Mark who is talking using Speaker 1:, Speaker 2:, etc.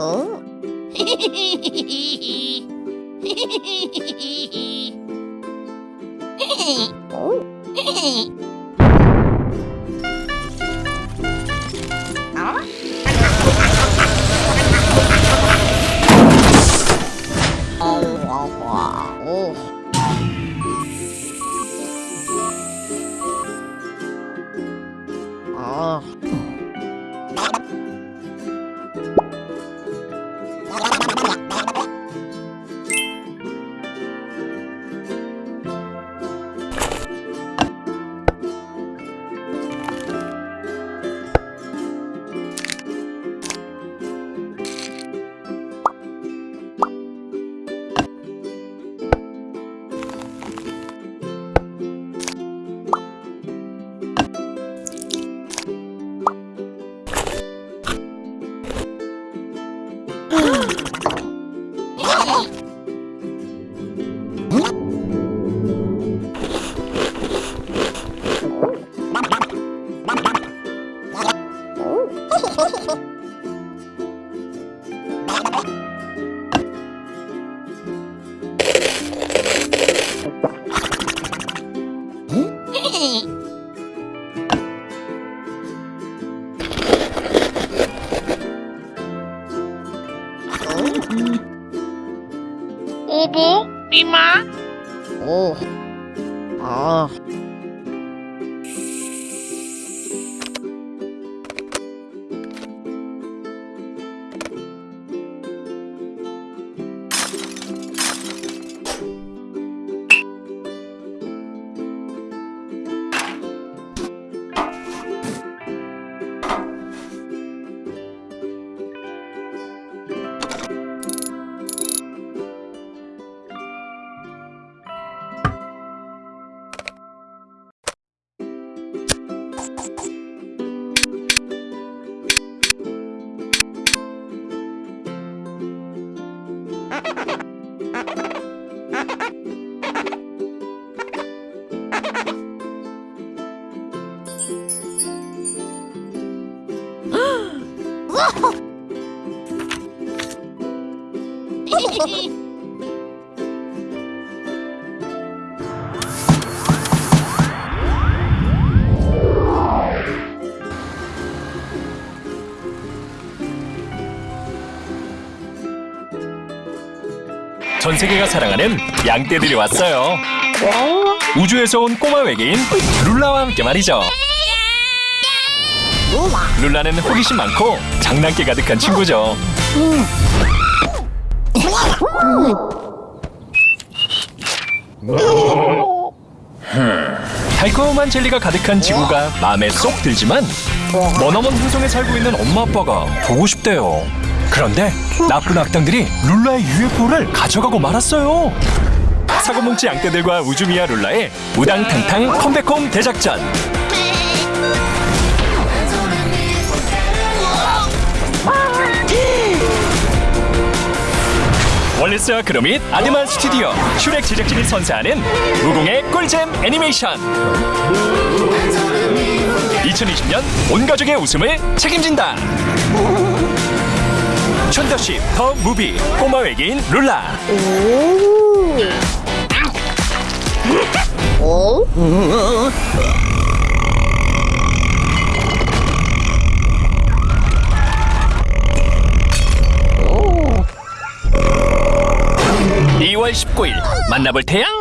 Speaker 1: 어? 오. 아.
Speaker 2: 오보, 이마,
Speaker 1: 오. 아.
Speaker 3: 전 세계가 사랑하는 양떼들이 왔어요. 우주에서 온 꼬마 외계인 룰라와 함께 말이죠. 룰라는 호기심 많고 장난기 가득한 친구죠. 달콤한 젤리가 가득한 지구가 마음에 쏙 들지만 머나먼 행성에 살고 있는 엄마 아빠가 보고 싶대요. 그런데 나쁜 악당들이 룰라의 UFO를 가져가고 말았어요. 사고뭉치 양떼들과 우주미아 룰라의 우당탕탕 컴백홈 대작전. 월리스와 그로밋 아드만 스튜디오 슈렉 제작진이 선사하는 무공의 꿀잼 애니메이션. 2020년 온 가족의 웃음을 책임진다. 촌더십 더 무비 꼬마 외계인 룰라.
Speaker 1: 오.
Speaker 3: 이 2월 19일 만나볼 태양